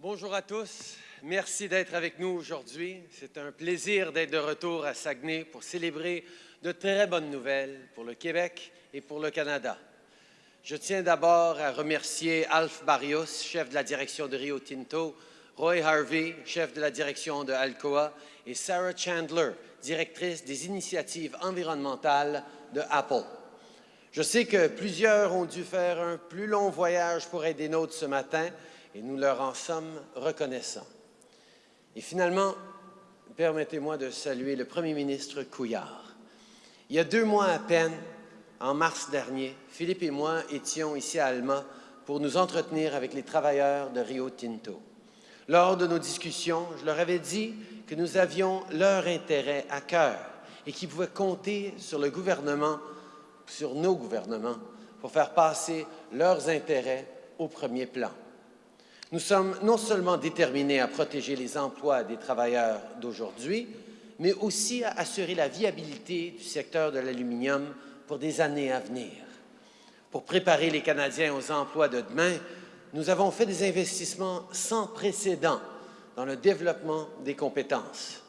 Bonjour à tous. Merci d'être avec nous aujourd'hui. C'est un plaisir d'être de retour à Saguenay pour célébrer de très bonnes nouvelles pour le Québec et pour le Canada. Je tiens d'abord à remercier Alf Barrios, chef de la direction de Rio Tinto, Roy Harvey, chef de la direction de Alcoa, et Sarah Chandler, directrice des initiatives environnementales de Apple. Je sais que plusieurs ont dû faire un plus long voyage pour aider des nôtres ce matin, et nous leur en sommes reconnaissants. Et finalement, permettez-moi de saluer le premier ministre Couillard. Il y a deux mois à peine, en mars dernier, Philippe et moi étions ici à Alma pour nous entretenir avec les travailleurs de Rio Tinto. Lors de nos discussions, je leur avais dit que nous avions leur intérêt à cœur et qu'ils pouvaient compter sur le gouvernement, sur nos gouvernements, pour faire passer leurs intérêts au premier plan. Nous sommes non seulement déterminés à protéger les emplois des travailleurs d'aujourd'hui, mais aussi à assurer la viabilité du secteur de l'aluminium pour des années à venir. Pour préparer les Canadiens aux emplois de demain, nous avons fait des investissements sans précédent dans le développement des compétences.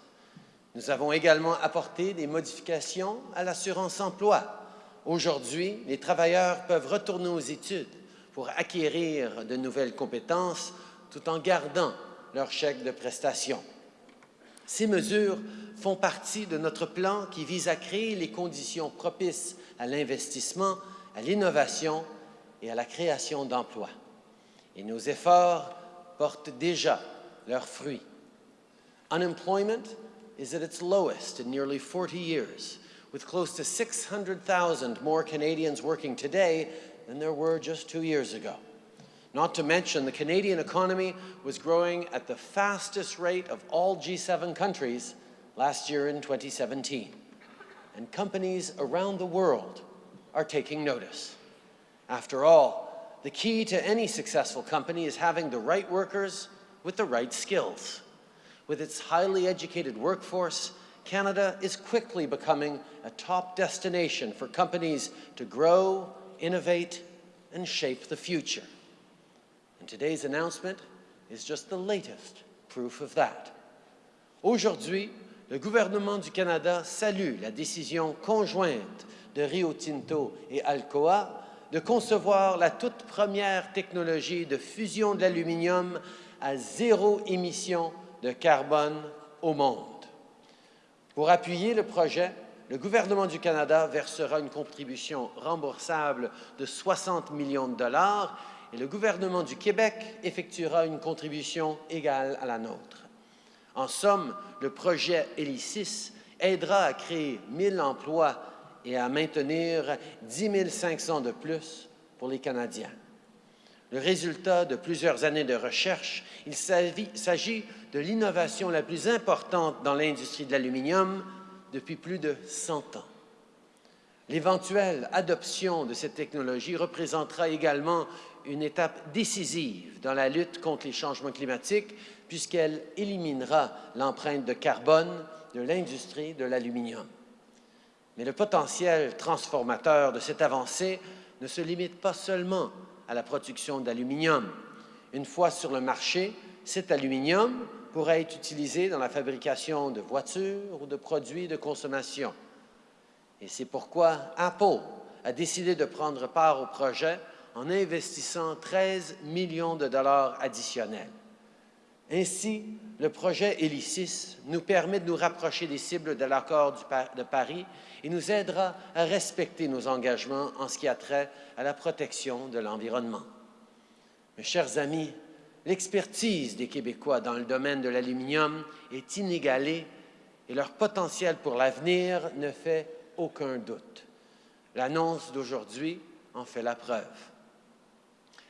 Nous avons également apporté des modifications à l'assurance emploi. Aujourd'hui, les travailleurs peuvent retourner aux études pour acquérir de nouvelles compétences tout en gardant leur chèque de prestation. Ces mesures font partie de notre plan qui vise à créer les conditions propices à l'investissement, à l'innovation et à la création d'emplois. Et nos efforts portent déjà leurs fruits. Unemployment is at its lowest in nearly 40 years, with close to 600,000 more Canadians working today than there were just two years ago. Not to mention, the Canadian economy was growing at the fastest rate of all G7 countries last year in 2017. And companies around the world are taking notice. After all, the key to any successful company is having the right workers with the right skills. With its highly educated workforce, Canada is quickly becoming a top destination for companies to grow innovate, and shape the future. And today's announcement is just the latest proof of that. Aujourd'hui, le gouvernement du Canada salue la décision conjointe de Rio Tinto et Alcoa de concevoir la toute première technologie de fusion de l'aluminium à zéro émission de carbone au monde. Pour appuyer le projet, le gouvernement du Canada versera une contribution remboursable de 60 millions de dollars et le gouvernement du Québec effectuera une contribution égale à la nôtre. En somme, le projet Hélicis aidera à créer 1000 emplois et à maintenir 10 500 de plus pour les Canadiens. Le résultat de plusieurs années de recherche, il s'agit de l'innovation la plus importante dans l'industrie de l'aluminium depuis plus de 100 ans. L'éventuelle adoption de cette technologie représentera également une étape décisive dans la lutte contre les changements climatiques puisqu'elle éliminera l'empreinte de carbone de l'industrie de l'aluminium. Mais le potentiel transformateur de cette avancée ne se limite pas seulement à la production d'aluminium. Une fois sur le marché, cet aluminium pourrait être utilisé dans la fabrication de voitures ou de produits de consommation. Et c'est pourquoi Apple a décidé de prendre part au projet en investissant 13 millions de dollars additionnels. Ainsi, le projet Hélicis nous permet de nous rapprocher des cibles de l'accord de Paris et nous aidera à respecter nos engagements en ce qui a trait à la protection de l'environnement. Mes chers amis, L'expertise des Québécois dans le domaine de l'aluminium est inégalée et leur potentiel pour l'avenir ne fait aucun doute. L'annonce d'aujourd'hui en fait la preuve.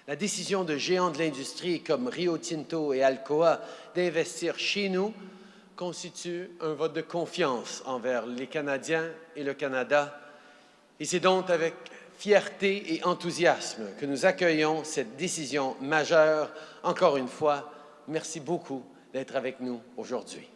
La décision de géants de l'industrie comme Rio Tinto et Alcoa d'investir chez nous constitue un vote de confiance envers les Canadiens et le Canada. Et c'est donc avec fierté et enthousiasme que nous accueillons cette décision majeure. Encore une fois, merci beaucoup d'être avec nous aujourd'hui.